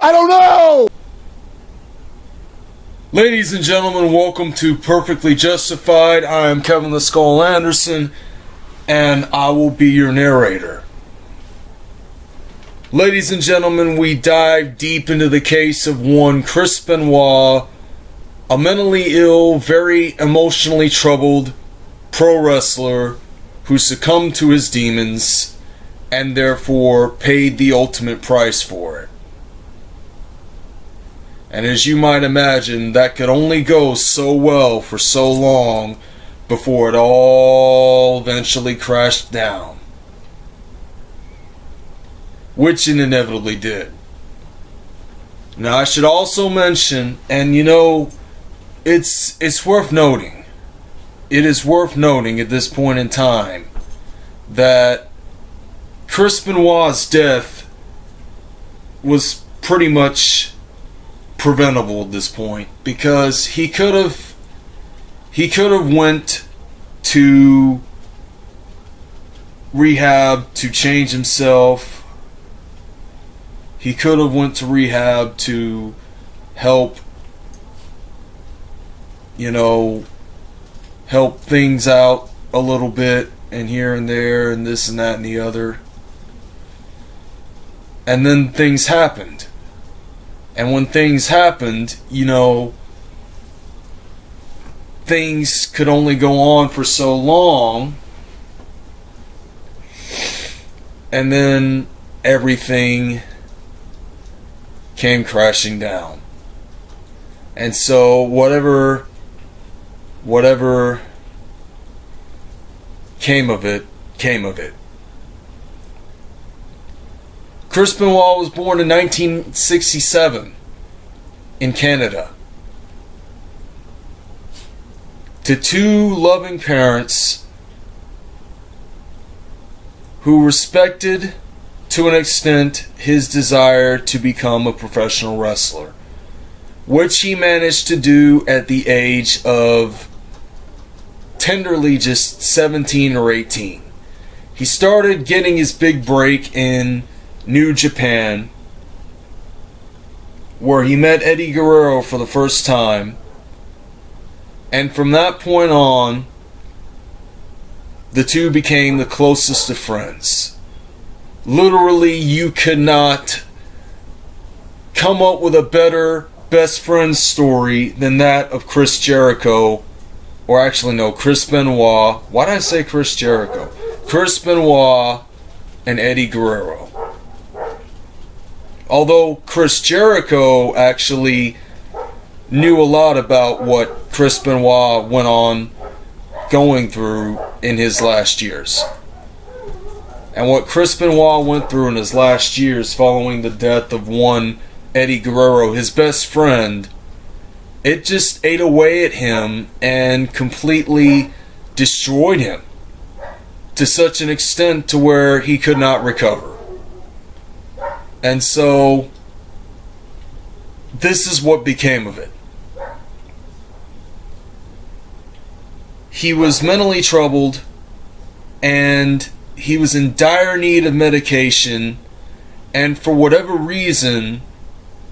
I don't know! Ladies and gentlemen, welcome to Perfectly Justified. I am Kevin the Skull Anderson, and I will be your narrator. Ladies and gentlemen, we dive deep into the case of one Chris Benoit, a mentally ill, very emotionally troubled pro wrestler who succumbed to his demons and therefore paid the ultimate price for it. And as you might imagine, that could only go so well for so long before it all eventually crashed down. Which it inevitably did. Now I should also mention, and you know, it's it's worth noting. It is worth noting at this point in time that Chris Benoit's death was pretty much preventable at this point because he could have he could have went to rehab to change himself. He could have went to rehab to help you know help things out a little bit and here and there and this and that and the other. And then things happened and when things happened, you know, things could only go on for so long. And then everything came crashing down. And so whatever whatever came of it, came of it. Chris Benoit was born in 1967 in Canada to two loving parents who respected to an extent his desire to become a professional wrestler, which he managed to do at the age of tenderly just 17 or 18. He started getting his big break in New Japan, where he met Eddie Guerrero for the first time. And from that point on, the two became the closest of friends. Literally, you could not come up with a better best friend story than that of Chris Jericho, or actually, no, Chris Benoit. Why did I say Chris Jericho? Chris Benoit and Eddie Guerrero. Although Chris Jericho actually knew a lot about what Chris Benoit went on going through in his last years. And what Chris Benoit went through in his last years following the death of one Eddie Guerrero, his best friend, it just ate away at him and completely destroyed him to such an extent to where he could not recover. And so this is what became of it. He was mentally troubled and he was in dire need of medication and for whatever reason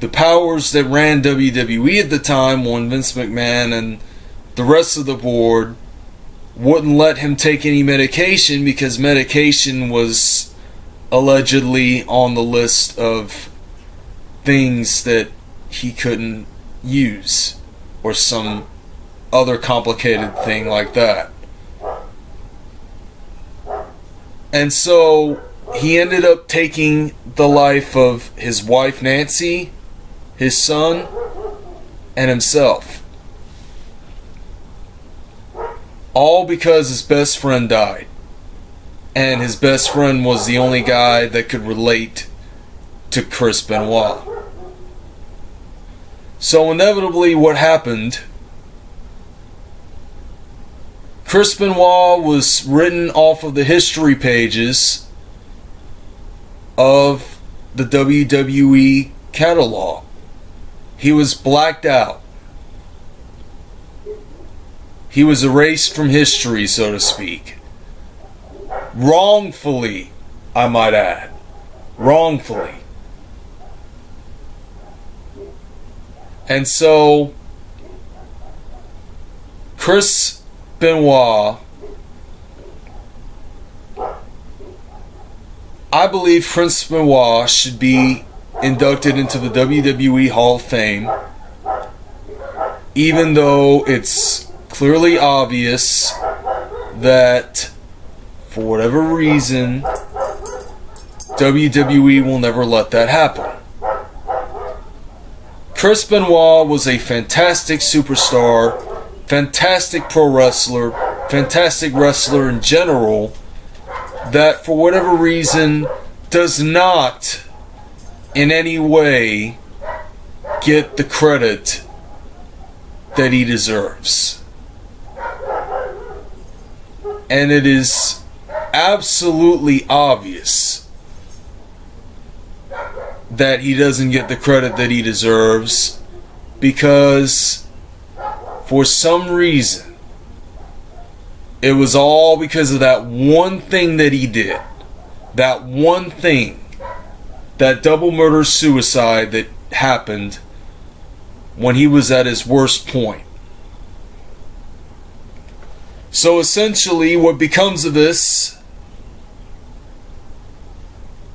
the powers that ran WWE at the time, one Vince McMahon and the rest of the board wouldn't let him take any medication because medication was allegedly on the list of things that he couldn't use or some other complicated thing like that. And so he ended up taking the life of his wife Nancy, his son, and himself. All because his best friend died and his best friend was the only guy that could relate to Chris Benoit. So, inevitably, what happened? Chris Benoit was written off of the history pages of the WWE catalog. He was blacked out. He was erased from history, so to speak wrongfully, I might add. Wrongfully. And so, Chris Benoit, I believe Chris Benoit should be inducted into the WWE Hall of Fame, even though it's clearly obvious that for whatever reason, WWE will never let that happen. Chris Benoit was a fantastic superstar, fantastic pro wrestler, fantastic wrestler in general, that for whatever reason does not in any way get the credit that he deserves. And it is absolutely obvious that he doesn't get the credit that he deserves because for some reason it was all because of that one thing that he did. That one thing. That double murder suicide that happened when he was at his worst point. So essentially, what becomes of this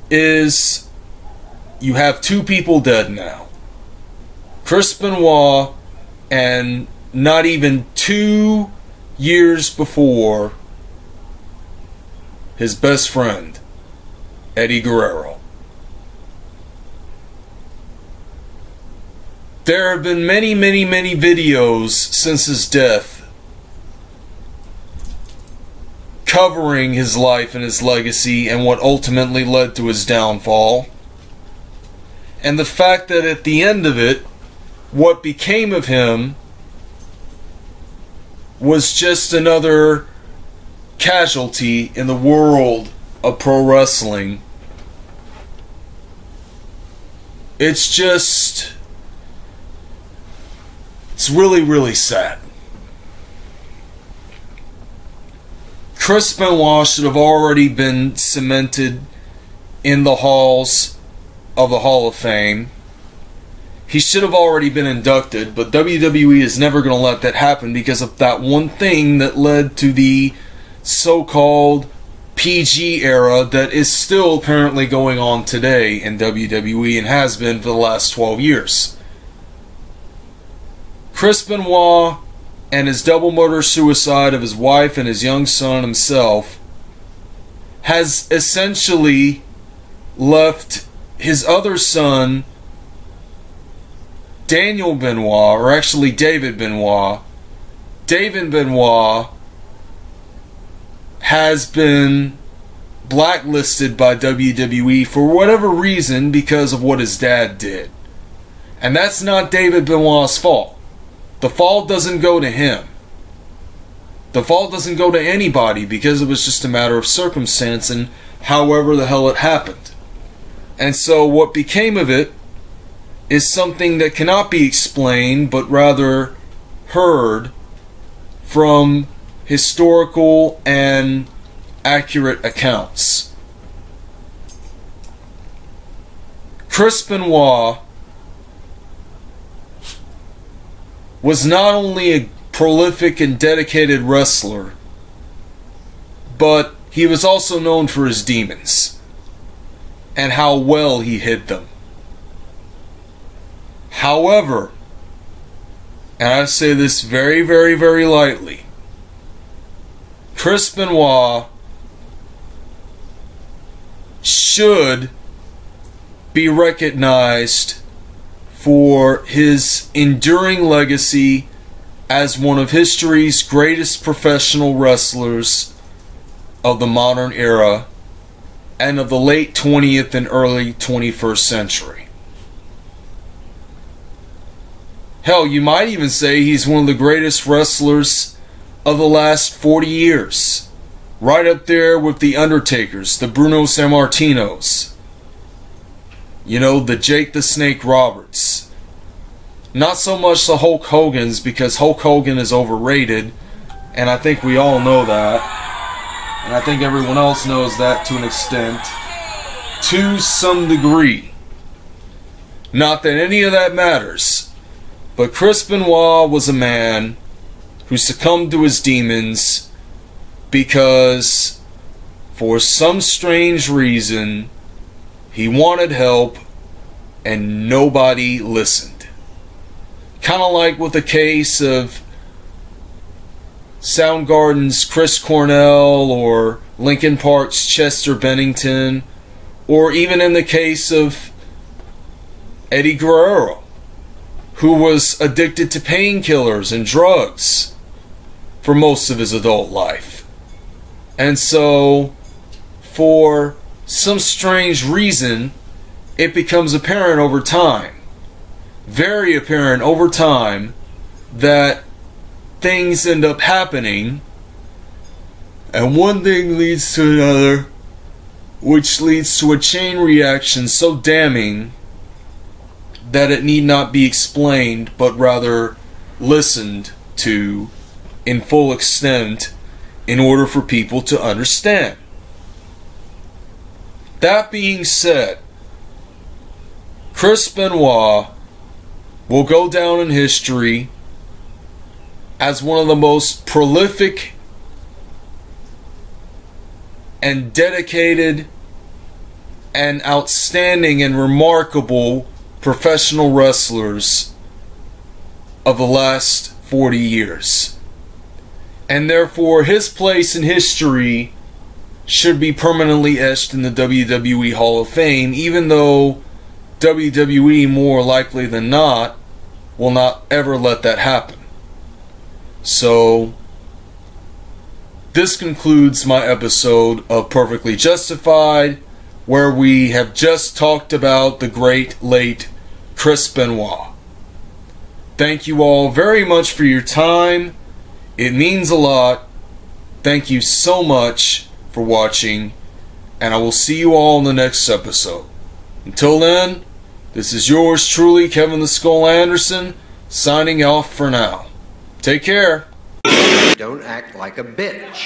is you have two people dead now Chris Benoit, and not even two years before, his best friend, Eddie Guerrero. There have been many, many, many videos since his death covering his life and his legacy and what ultimately led to his downfall. And the fact that at the end of it, what became of him was just another casualty in the world of pro wrestling. It's just. It's really, really sad. Chris Benoit should have already been cemented in the halls of the Hall of Fame. He should have already been inducted, but WWE is never going to let that happen because of that one thing that led to the so called PG era that is still apparently going on today in WWE and has been for the last 12 years. Chris Benoit and his double murder suicide of his wife and his young son himself has essentially left his other son, Daniel Benoit, or actually David Benoit, David Benoit has been blacklisted by WWE for whatever reason because of what his dad did. And that's not David Benoit's fault. The fault doesn't go to him. The fault doesn't go to anybody because it was just a matter of circumstance and however the hell it happened. And so what became of it is something that cannot be explained but rather heard from historical and accurate accounts. Chris Benoit was not only a prolific and dedicated wrestler, but he was also known for his demons and how well he hid them. However, and I say this very, very, very lightly, Chris Benoit should be recognized for his enduring legacy as one of history's greatest professional wrestlers of the modern era and of the late 20th and early 21st century. Hell, you might even say he's one of the greatest wrestlers of the last 40 years. Right up there with the Undertakers, the Bruno Sammartinos, you know, the Jake the Snake Roberts. Not so much the Hulk Hogan's because Hulk Hogan is overrated, and I think we all know that. And I think everyone else knows that to an extent. To some degree. Not that any of that matters. But Chris Benoit was a man who succumbed to his demons because, for some strange reason, he wanted help and nobody listened. Kind of like with the case of Soundgarden's Chris Cornell or Linkin Park's Chester Bennington, or even in the case of Eddie Guerrero, who was addicted to painkillers and drugs for most of his adult life. And so, for some strange reason, it becomes apparent over time, very apparent over time, that things end up happening, and one thing leads to another, which leads to a chain reaction so damning that it need not be explained, but rather listened to in full extent in order for people to understand. That being said, Chris Benoit will go down in history as one of the most prolific and dedicated and outstanding and remarkable professional wrestlers of the last 40 years. And therefore, his place in history should be permanently etched in the WWE Hall of Fame, even though WWE, more likely than not, will not ever let that happen. So, this concludes my episode of Perfectly Justified, where we have just talked about the great late Chris Benoit. Thank you all very much for your time. It means a lot. Thank you so much for watching, and I will see you all in the next episode. Until then, this is yours truly, Kevin the Skull Anderson, signing off for now. Take care. Don't act like a bitch.